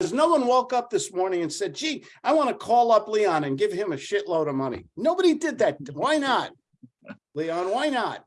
no one woke up this morning and said, gee, I want to call up Leon and give him a shitload of money. Nobody did that. Why not? Leon, why not?